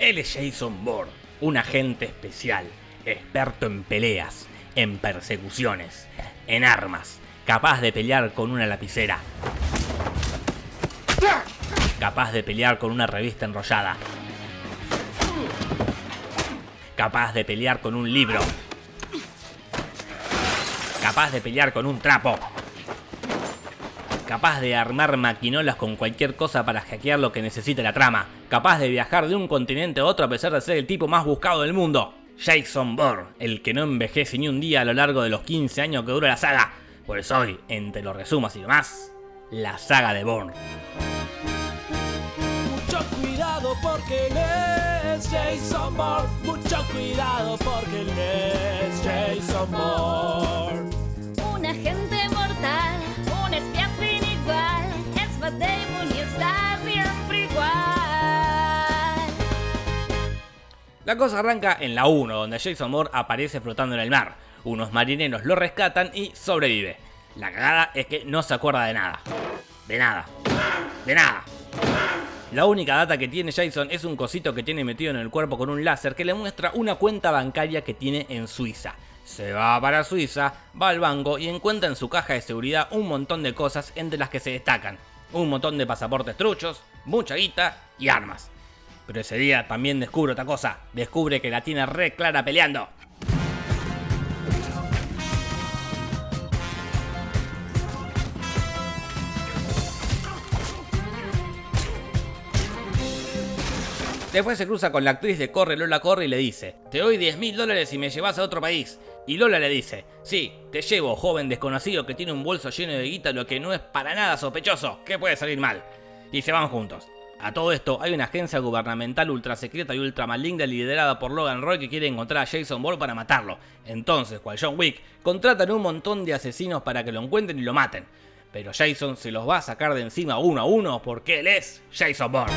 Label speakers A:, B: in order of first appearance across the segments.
A: Él es Jason Bourne, un agente especial, experto en peleas, en persecuciones, en armas, capaz de pelear con una lapicera, capaz de pelear con una revista enrollada, capaz de pelear con un libro, capaz de pelear con un trapo, capaz de armar maquinolas con cualquier cosa para hackear lo que necesite la trama, capaz de viajar de un continente a otro a pesar de ser el tipo más buscado del mundo. Jason Bourne, el que no envejece ni un día a lo largo de los 15 años que dura la saga. Por eso hoy, entre los resumos y demás, la saga de Bourne.
B: Mucho cuidado porque él es Jason Bourne. Mucho cuidado porque él es Jason Bourne.
A: La cosa arranca en la 1, donde Jason Bourne aparece flotando en el mar. Unos marineros lo rescatan y sobrevive. La cagada es que no se acuerda de nada. De nada. De nada. La única data que tiene Jason es un cosito que tiene metido en el cuerpo con un láser que le muestra una cuenta bancaria que tiene en Suiza. Se va para Suiza, va al banco y encuentra en su caja de seguridad un montón de cosas entre las que se destacan. Un montón de pasaportes truchos, mucha guita y armas. Pero ese día también descubre otra cosa. Descubre que la tiene re clara peleando. Después se cruza con la actriz de Corre Lola Corre y le dice, te doy 10 mil dólares si me llevas a otro país. Y Lola le dice, sí, te llevo, joven desconocido que tiene un bolso lleno de guita, lo que no es para nada sospechoso, ¿qué puede salir mal? Y se van juntos. A todo esto, hay una agencia gubernamental ultra secreta y ultra maligna liderada por Logan Roy que quiere encontrar a Jason Bourne para matarlo. Entonces, cual John Wick, contratan un montón de asesinos para que lo encuentren y lo maten. Pero Jason se los va a sacar de encima uno a uno porque él es Jason Bourne.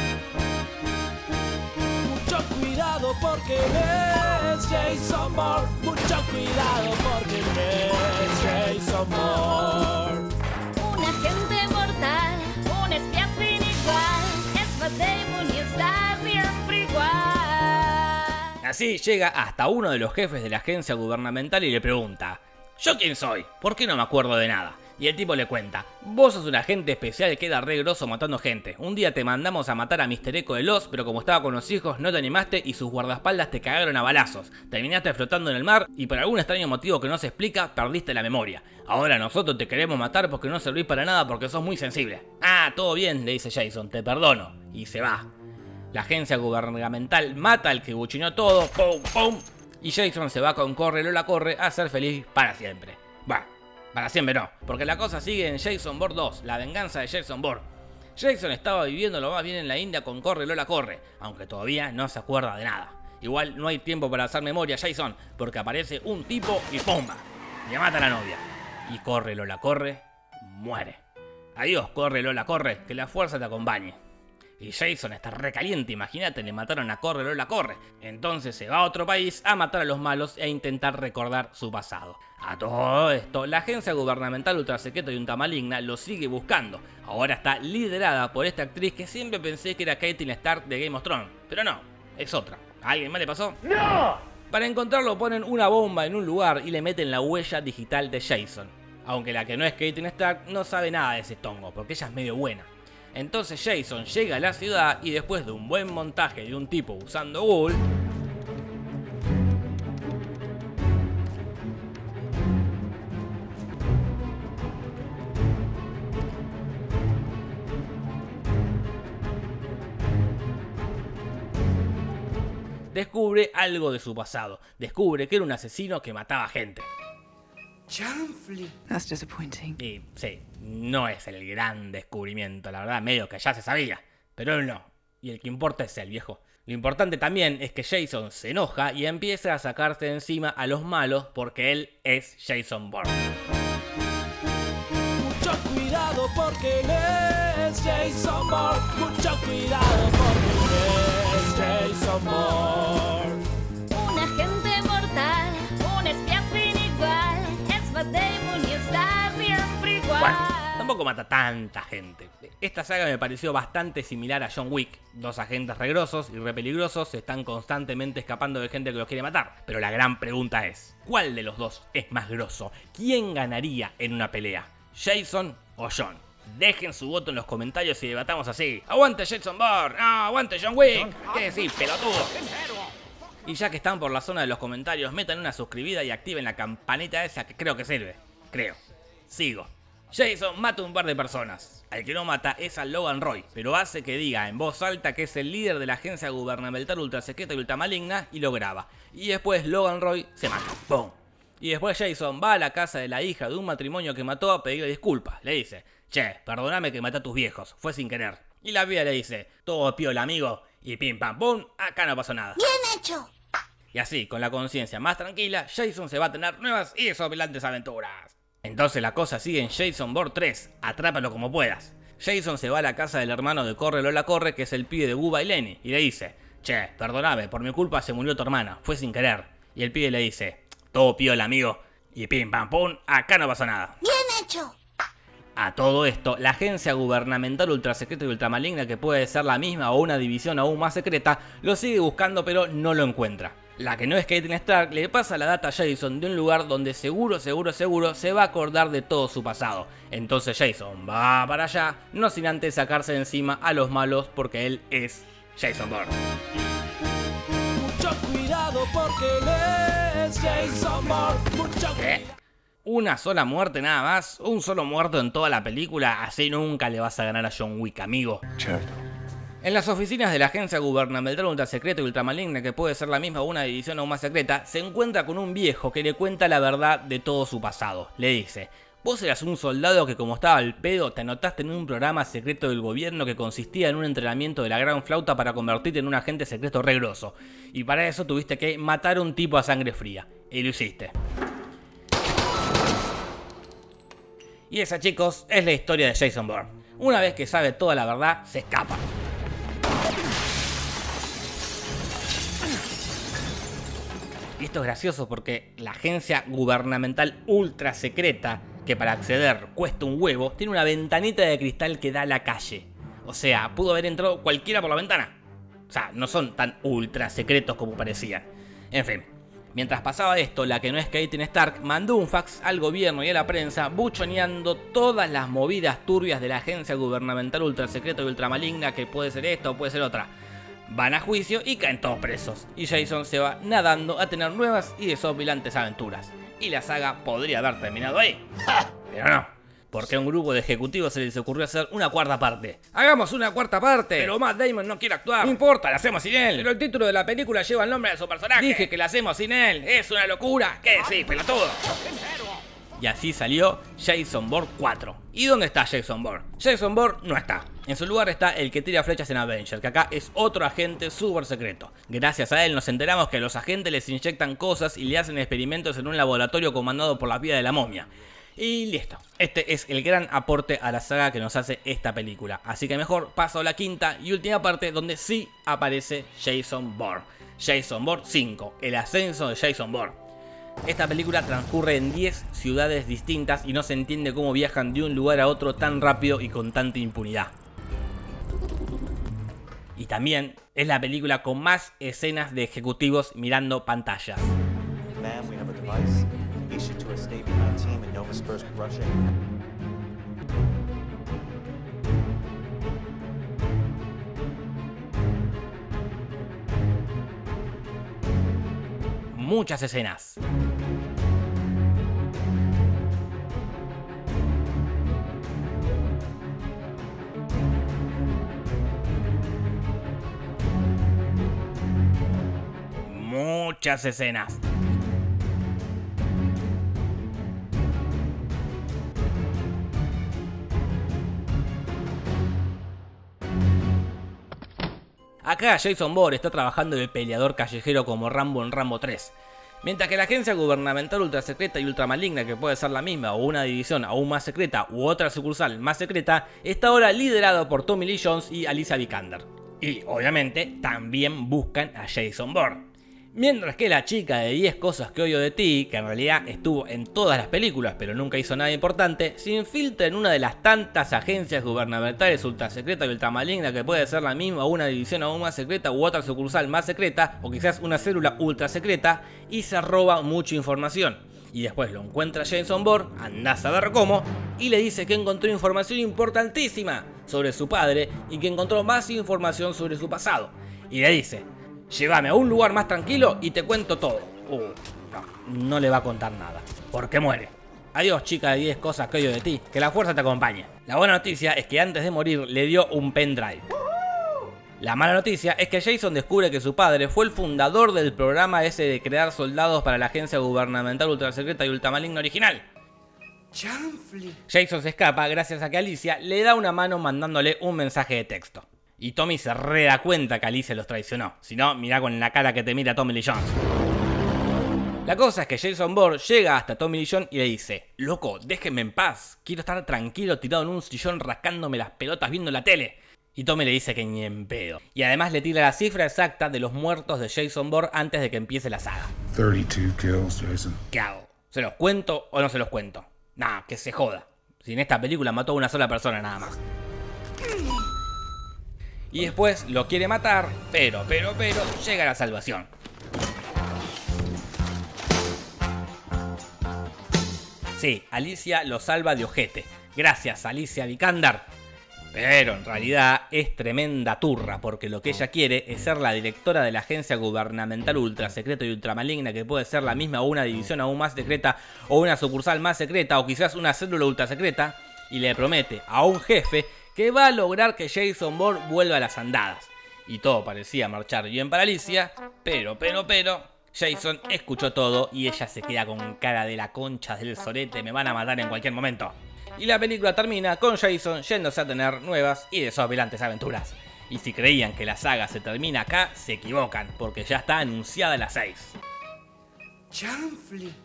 B: Mucho cuidado porque él Jason Bourne. Mucho cuidado porque es Jason Bourne.
C: Un agente mortal, un espía sin igual. Es Matt Damon y está siempre igual.
A: Así llega hasta uno de los jefes de la agencia gubernamental y le pregunta, ¿yo quién soy? ¿Por qué no me acuerdo de nada? Y el tipo le cuenta, vos sos un agente especial que era re grosso matando gente. Un día te mandamos a matar a Mr. Echo de Los, pero como estaba con los hijos no te animaste y sus guardaespaldas te cagaron a balazos. Terminaste flotando en el mar y por algún extraño motivo que no se explica, perdiste la memoria. Ahora nosotros te queremos matar porque no servís para nada porque sos muy sensible. Ah, todo bien, le dice Jason, te perdono. Y se va. La agencia gubernamental mata al que buchinó todo, pum, pum. Y Jason se va con Corre Lola Corre a ser feliz para siempre. Va, para siempre no, porque la cosa sigue en Jason Bourne 2, la venganza de Jason Bourne. Jason estaba viviendo lo más bien en la India con Corre Lola Corre, aunque todavía no se acuerda de nada. Igual no hay tiempo para hacer memoria Jason, porque aparece un tipo y ¡pumba! Le mata a la novia. Y Corre Lola Corre, muere. Adiós, Corre Lola Corre, que la fuerza te acompañe. Y Jason está recaliente, imagínate, le mataron a Corre Lola Corre. Entonces se va a otro país a matar a los malos e intentar recordar su pasado. A todo esto, la agencia gubernamental ultrasecreta y unta maligna lo sigue buscando. Ahora está liderada por esta actriz que siempre pensé que era Caitlyn Stark de Game of Thrones. Pero no, es otra. ¿A alguien más le pasó? ¡No! Para encontrarlo ponen una bomba en un lugar y le meten la huella digital de Jason. Aunque la que no es Caitlyn Stark no sabe nada de ese tongo, porque ella es medio buena. Entonces Jason llega a la ciudad y después de un buen montaje de un tipo usando Google, descubre algo de su pasado. Descubre que era un asesino que mataba gente.
D: That's disappointing.
A: Y sí, no es el gran descubrimiento, la verdad, medio que ya se sabía. Pero él no. Y el que importa es el viejo. Lo importante también es que Jason se enoja y empieza a sacarse de encima a los malos porque él es Jason Bourne.
B: Mucho cuidado porque él es Jason Bourne. Mucho cuidado porque él es Jason Bourne.
A: Tampoco mata tanta gente. Esta saga me pareció bastante similar a John Wick. Dos agentes regrosos y re peligrosos están constantemente escapando de gente que los quiere matar. Pero la gran pregunta es, ¿cuál de los dos es más grosso? ¿Quién ganaría en una pelea? ¿Jason o John? Dejen su voto en los comentarios y debatamos así. ¡Aguante Jason Bourne! ¡Ah, aguante John Wick! ¿Qué decís, pelotudo? Y ya que están por la zona de los comentarios, metan una suscribida y activen la campanita esa que creo que sirve. Creo. Sigo. Jason mata un par de personas. Al que no mata es a Logan Roy, pero hace que diga en voz alta que es el líder de la agencia gubernamental ultrasecreta y ultramaligna y lo graba. Y después Logan Roy se mata. ¡Pum! Y después Jason va a la casa de la hija de un matrimonio que mató a pedirle disculpas. Le dice, che, perdóname que maté a tus viejos, fue sin querer. Y la vida le dice, todo piola amigo, y pim pam pum, acá no pasó nada.
D: Bien hecho.
A: Y así, con la conciencia más tranquila, Jason se va a tener nuevas y desopilantes aventuras. Entonces la cosa sigue en Jason Bourne 3, atrápalo como puedas. Jason se va a la casa del hermano de Corre Lola Corre, que es el pibe de Bubba y Lenny, y le dice, che, perdoname, por mi culpa se murió tu hermana, fue sin querer. Y el pibe le dice, todo piola amigo, y pim pam pum, acá no pasa nada.
D: Bien hecho.
A: A todo esto, la agencia gubernamental ultrasecreta y ultramaligna, que puede ser la misma o una división aún más secreta, lo sigue buscando pero no lo encuentra. La que no es Caitlyn Stark le pasa la data a Jason de un lugar donde seguro, seguro, seguro se va a acordar de todo su pasado. Entonces Jason va para allá, no sin antes sacarse de encima a los malos porque él es Jason Bourne.
B: Mucho cuidado porque él es Jason Bourne. Mucho
A: ¿Qué? Una sola muerte nada más, un solo muerto en toda la película, así nunca le vas a ganar a John Wick, amigo. En las oficinas de la agencia gubernamental ultrasecreta y ultramaligna, que puede ser la misma o una división aún más secreta, se encuentra con un viejo que le cuenta la verdad de todo su pasado. Le dice, vos eras un soldado que como estaba al pedo, te anotaste en un programa secreto del gobierno que consistía en un entrenamiento de la gran flauta para convertirte en un agente secreto regroso. Y para eso tuviste que matar a un tipo a sangre fría. Y lo hiciste. Y esa, chicos, es la historia de Jason Bourne. Una vez que sabe toda la verdad, se escapa. Y esto es gracioso porque la agencia gubernamental ultra secreta, que para acceder cuesta un huevo, tiene una ventanita de cristal que da a la calle. O sea, pudo haber entrado cualquiera por la ventana. O sea, no son tan ultra secretos como parecían. En fin, Mientras pasaba esto, la que no es Caitlyn Stark mandó un fax al gobierno y a la prensa buchoneando todas las movidas turbias de la agencia gubernamental ultrasecreta y ultramaligna que puede ser esta o puede ser otra. Van a juicio y caen todos presos, y Jason se va nadando a tener nuevas y desopilantes aventuras. Y la saga podría haber terminado ahí. Pero no, porque a un grupo de ejecutivos se les ocurrió hacer una cuarta parte. ¡Hagamos una cuarta parte! Pero Matt Damon no quiere actuar. No importa, la hacemos sin él. Pero el título de la película lleva el nombre de su personaje. Dije que la hacemos sin él. Es una locura. ¿Qué decís, pelotudo? Y así salió Jason Bourne 4. ¿Y dónde está Jason Bourne? Jason Bourne no está. En su lugar está el que tira flechas en Avenger, que acá es otro agente súper secreto. Gracias a él nos enteramos que los agentes les inyectan cosas y le hacen experimentos en un laboratorio comandado por la vida de la momia. Y listo. Este es el gran aporte a la saga que nos hace esta película. Así que mejor paso a la quinta y última parte donde sí aparece Jason Bourne. Jason Bourne 5, el ascenso de Jason Bourne. Esta película transcurre en 10 ciudades distintas y no se entiende cómo viajan de un lugar a otro tan rápido y con tanta impunidad. Y también es la película con más escenas de ejecutivos mirando pantallas.
E: Ma'am, we
A: Escenas. Acá Jason Bourne está trabajando de peleador callejero como Rambo en Rambo 3. Mientras que la agencia gubernamental ultrasecreta y ultramaligna, que puede ser la misma o una división aún más secreta u otra sucursal más secreta, está ahora liderado por Tommy Lee Jones y Alicia Vikander. Y obviamente también buscan a Jason Bourne. Mientras que la chica de 10 cosas que odio de ti, que en realidad estuvo en todas las películas pero nunca hizo nada importante, se infiltra en una de las tantas agencias gubernamentales ultra secreta y ultramaligna que puede ser la misma una división aún más secreta u otra sucursal más secreta o quizás una célula ultra secreta y se roba mucha información. Y después lo encuentra Jason Bourne, andás a ver cómo, y le dice que encontró información importantísima sobre su padre y que encontró más información sobre su pasado. Y le dice, llévame a un lugar más tranquilo y te cuento todo. Uh, no, no le va a contar nada, porque muere. Adiós chica de 10 cosas que odio de ti, que la fuerza te acompañe. La buena noticia es que antes de morir le dio un pendrive. La mala noticia es que Jason descubre que su padre fue el fundador del programa ese de crear soldados para la agencia gubernamental ultrasecreta y ultramaligna original. Jason se escapa gracias a que Alicia le da una mano mandándole un mensaje de texto. Y Tommy se re da cuenta que Alicia los traicionó. Si no, mirá con la cara que te mira Tommy Lee Jones. La cosa es que Jason Bourne llega hasta Tommy Lee Jones y le dice, loco, déjenme en paz, quiero estar tranquilo tirado en un sillón rascándome las pelotas viendo la tele. Y Tommy le dice que ni en pedo. Y además le tira la cifra exacta de los muertos de Jason Bourne antes de que empiece la saga.
D: 32 kills, Jason.
A: ¿Qué hago? ¿Se los cuento o no se los cuento? Nah, que se joda. Si en esta película mató a una sola persona nada más. Y después lo quiere matar, pero, pero, pero, llega la salvación. Sí, Alicia lo salva de ojete. Gracias, Alicia Vikander. Pero en realidad es tremenda turra, porque lo que ella quiere es ser la directora de la agencia gubernamental ultra secreta y ultramaligna, que puede ser la misma o una división aún más secreta, o una sucursal más secreta, o quizás una célula ultra secreta, y le promete a un jefe que va a lograr que Jason Bourne vuelva a las andadas. Y todo parecía marchar bien para Alicia, pero, pero, pero, Jason escuchó todo y ella se queda con cara de la concha del sorete, me van a matar en cualquier momento. Y la película termina con Jason yéndose a tener nuevas y desopilantes aventuras. Y si creían que la saga se termina acá, se equivocan, porque ya está anunciada la 6.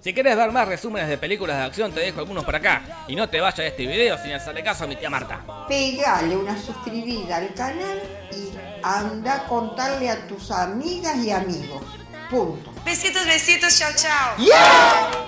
A: Si querés ver más resúmenes de películas de acción, te dejo algunos por acá. Y no te vayas de este video sin hacerle caso a mi tía Marta.
F: Pegale una suscribida al canal y anda a contarle a tus amigas y amigos. Punto.
G: Besitos, besitos, chao, chao.
F: ¡Yeah!